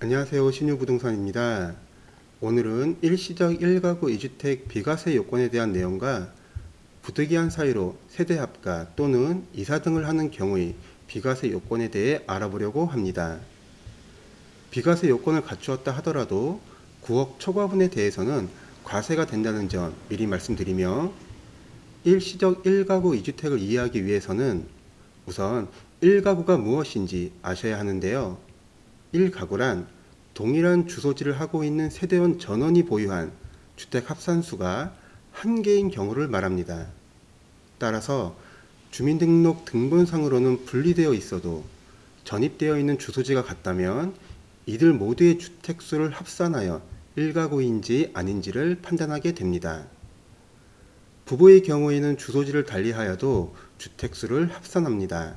안녕하세요. 신유부동산입니다. 오늘은 일시적 1가구 2주택 비과세 요건에 대한 내용과 부득이한 사유로 세대 합가 또는 이사 등을 하는 경우의 비과세 요건에 대해 알아보려고 합니다. 비과세 요건을 갖추었다 하더라도 9억 초과분에 대해서는 과세가 된다는 점 미리 말씀드리며 일시적 1가구 2주택을 이해하기 위해서는 우선 1가구가 무엇인지 아셔야 하는데요 1가구란 동일한 주소지를 하고 있는 세대원 전원이 보유한 주택 합산수가 한 개인 경우를 말합니다. 따라서 주민등록 등본상으로는 분리되어 있어도 전입되어 있는 주소지가 같다면 이들 모두의 주택수를 합산하여 1가구인지 아닌지를 판단하게 됩니다. 부부의 경우에는 주소지를 달리하여도 주택수를 합산합니다.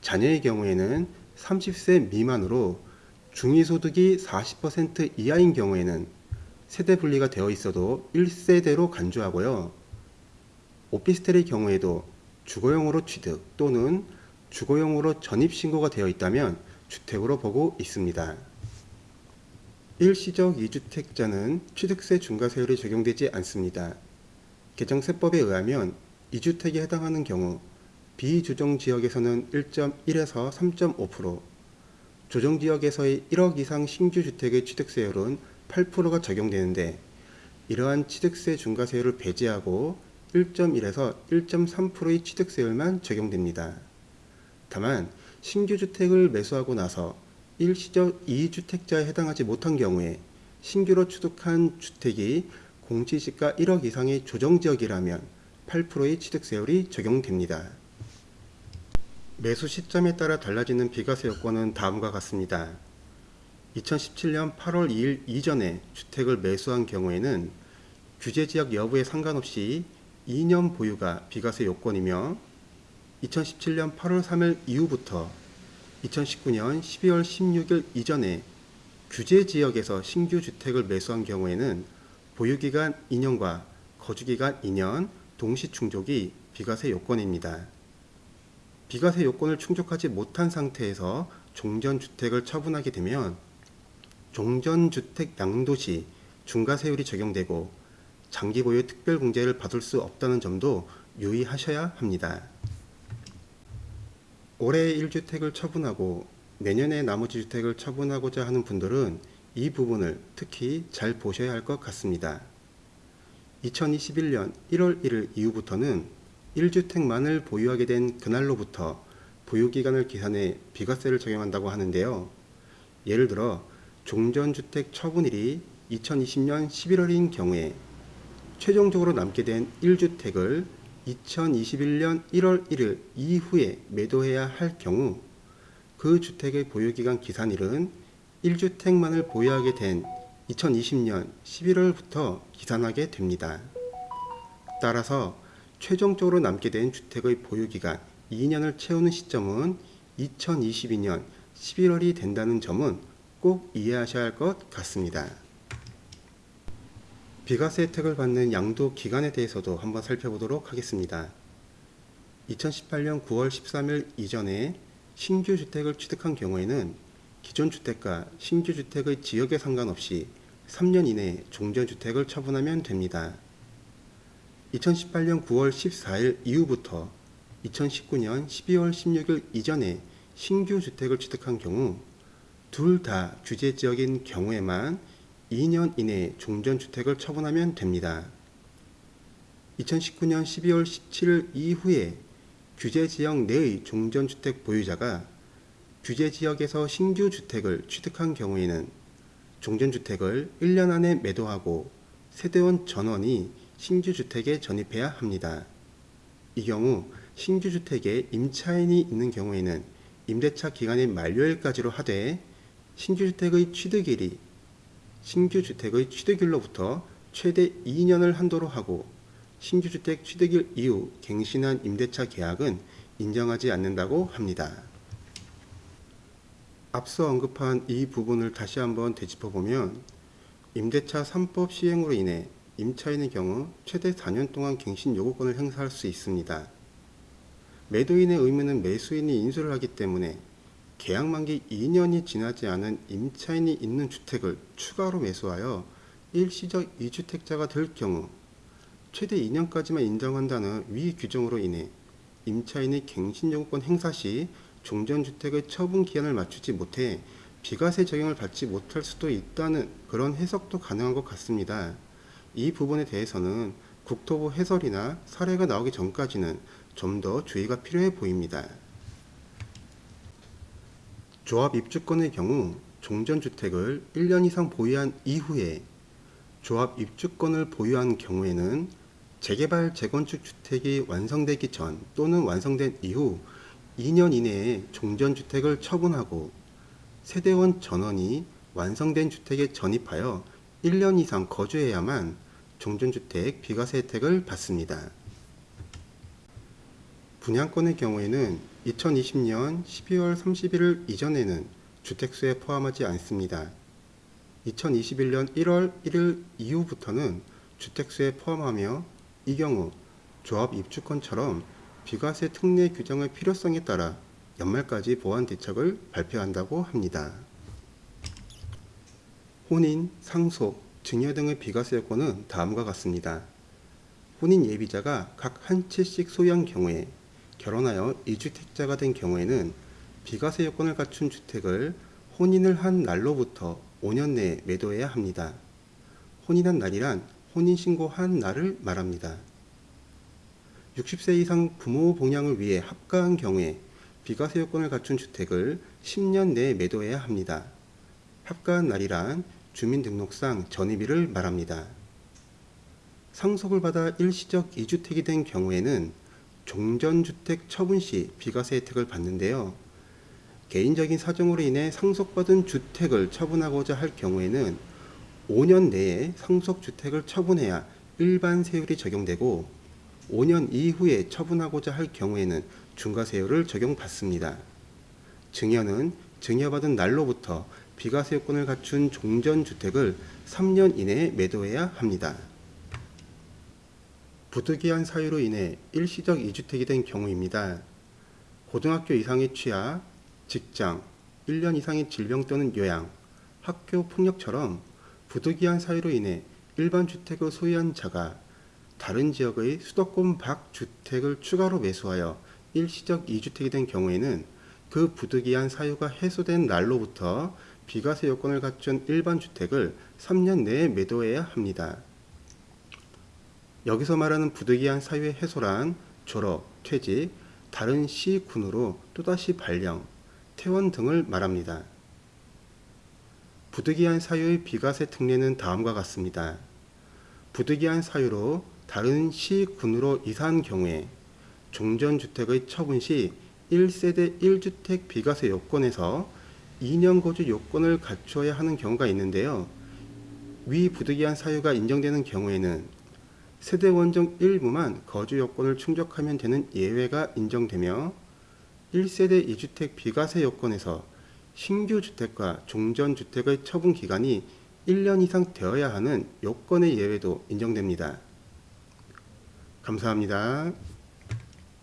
자녀의 경우에는 30세 미만으로 중위소득이 40% 이하인 경우에는 세대 분리가 되어 있어도 1세대로 간주하고요. 오피스텔의 경우에도 주거용으로 취득 또는 주거용으로 전입신고가 되어 있다면 주택으로 보고 있습니다. 일시적 2주택자는 취득세 중과세율이 적용되지 않습니다. 개정세법에 의하면 2주택에 해당하는 경우 비조정지역에서는 1.1에서 3.5%, 조정 지역에서의 1억 이상 신규 주택의 취득세율은 8%가 적용되는데 이러한 취득세 중과세율을 배제하고 1.1에서 1.3%의 취득세율만 적용됩니다. 다만 신규 주택을 매수하고 나서 일시적 2주택자에 해당하지 못한 경우에 신규로 취득한 주택이 공시지가 1억 이상의 조정지역이라면 8%의 취득세율이 적용됩니다. 매수 시점에 따라 달라지는 비과세 요건은 다음과 같습니다. 2017년 8월 2일 이전에 주택을 매수한 경우에는 규제지역 여부에 상관없이 2년 보유가 비과세 요건이며 2017년 8월 3일 이후부터 2019년 12월 16일 이전에 규제지역에서 신규 주택을 매수한 경우에는 보유기간 2년과 거주기간 2년 동시 충족이 비과세 요건입니다. 비과세 요건을 충족하지 못한 상태에서 종전주택을 처분하게 되면 종전주택 양도시 중과세율이 적용되고 장기 보유 특별공제를 받을 수 없다는 점도 유의하셔야 합니다. 올해 1주택을 처분하고 내년에 나머지 주택을 처분하고자 하는 분들은 이 부분을 특히 잘 보셔야 할 것 같습니다. 2021년 1월 1일 이후부터는 1주택만을 보유하게 된 그날로부터 보유기간을 계산해 비과세를 적용한다고 하는데요. 예를 들어 종전주택 처분일이 2020년 11월인 경우에 최종적으로 남게 된 1주택을 2021년 1월 1일 이후에 매도해야 할 경우 그 주택의 보유기간 기산일은 1주택만을 보유하게 된 2020년 11월부터 기산하게 됩니다. 따라서 최종적으로 남게 된 주택의 보유기간 2년을 채우는 시점은 2022년 11월이 된다는 점은 꼭 이해하셔야 할 것 같습니다. 비과세 혜택을 받는 양도 기간에 대해서도 한번 살펴보도록 하겠습니다. 2018년 9월 13일 이전에 신규 주택을 취득한 경우에는 기존 주택과 신규 주택의 지역에 상관없이 3년 이내에 종전주택을 처분하면 됩니다. 2018년 9월 14일 이후부터 2019년 12월 16일 이전에 신규 주택을 취득한 경우 둘 다 규제 지역인 경우에만 2년 이내에 종전주택을 처분하면 됩니다. 2019년 12월 17일 이후에 규제지역 내의 종전주택 보유자가 규제지역에서 신규 주택을 취득한 경우에는 종전주택을 1년 안에 매도하고 세대원 전원이 신규 주택에 전입해야 합니다. 이 경우 신규 주택에 임차인이 있는 경우에는 임대차 기간의 만료일까지로 하되 신규 주택의 취득일이 신규 주택의 취득일로부터 최대 2년을 한도로 하고 신규 주택 취득일 이후 갱신한 임대차 계약은 인정하지 않는다고 합니다. 앞서 언급한 이 부분을 다시 한번 되짚어보면 임대차 3법 시행으로 인해 임차인의 경우 최대 4년 동안 갱신 요구권을 행사할 수 있습니다. 매도인의 의무는 매수인이 인수를 하기 때문에 계약 만기 2년이 지나지 않은 임차인이 있는 주택을 추가로 매수하여 일시적 2주택자가 될 경우 최대 2년까지만 인정한다는 위 규정으로 인해 임차인이 갱신 요구권 행사 시 종전주택의 처분 기한을 맞추지 못해 비과세 적용을 받지 못할 수도 있다는 그런 해석도 가능한 것 같습니다. 이 부분에 대해서는 국토부 해설이나 사례가 나오기 전까지는 좀 더 주의가 필요해 보입니다. 조합 입주권의 경우 종전주택을 1년 이상 보유한 이후에 조합 입주권을 보유한 경우에는 재개발 재건축 주택이 완성되기 전 또는 완성된 이후 2년 이내에 종전주택을 처분하고 세대원 전원이 완성된 주택에 전입하여 1년 이상 거주해야만 종전주택 비과세 혜택을 받습니다. 분양권의 경우에는 2020년 12월 31일 이전에는 주택수에 포함하지 않습니다. 2021년 1월 1일 이후부터는 주택수에 포함하며 이 경우 조합 입주권처럼 비과세 특례 규정의 필요성에 따라 연말까지 보완 대책을 발표한다고 합니다. 혼인, 상속, 증여 등의 비과세 요건은 다음과 같습니다. 혼인 예비자가 각 한 채씩 소유한 경우에 결혼하여 2주택자가 된 경우에는 비과세 요건을 갖춘 주택을 혼인을 한 날로부터 5년 내에 매도해야 합니다. 혼인한 날이란 혼인신고한 날을 말합니다. 60세 이상 부모 봉양을 위해 합가한 경우에 비과세 요건을 갖춘 주택을 10년 내에 매도해야 합니다. 합가한 날이란 주민등록상 전입일을 말합니다. 상속을 받아 일시적 2주택이 된 경우에는 종전주택 처분 시 비과세 혜택을 받는데요. 개인적인 사정으로 인해 상속받은 주택을 처분하고자 할 경우에는 5년 내에 상속주택을 처분해야 일반 세율이 적용되고 5년 이후에 처분하고자 할 경우에는 중과세율을 적용받습니다. 증여는 증여받은 날로부터 비과세 요건을 갖춘 종전주택을 3년 이내에 매도해야 합니다. 부득이한 사유로 인해 일시적 2주택이 된 경우입니다. 고등학교 이상의 취하, 직장, 1년 이상의 질병 또는 요양, 학교 폭력처럼 부득이한 사유로 인해 일반 주택을 소유한 자가 다른 지역의 수도권 밖 주택을 추가로 매수하여 일시적 2주택이 된 경우에는 그 부득이한 사유가 해소된 날로부터 비과세 요건을 갖춘 일반 주택을 3년 내에 매도해야 합니다. 여기서 말하는 부득이한 사유의 해소란 졸업, 퇴직, 다른 시 군으로 또다시 발령, 퇴원 등을 말합니다. 부득이한 사유의 비과세 특례는 다음과 같습니다. 부득이한 사유로 다른 시 군으로 이사한 경우에 종전주택의 처분 시 1세대 1주택 비과세 요건에서 2년 거주 요건을 갖춰야 하는 경우가 있는데요. 위 부득이한 사유가 인정되는 경우에는 세대 원정 일부만 거주 요건을 충족하면 되는 예외가 인정되며 1세대 2주택 비과세 요건에서 신규 주택과 종전 주택의 처분 기간이 1년 이상 되어야 하는 요건의 예외도 인정됩니다. 감사합니다.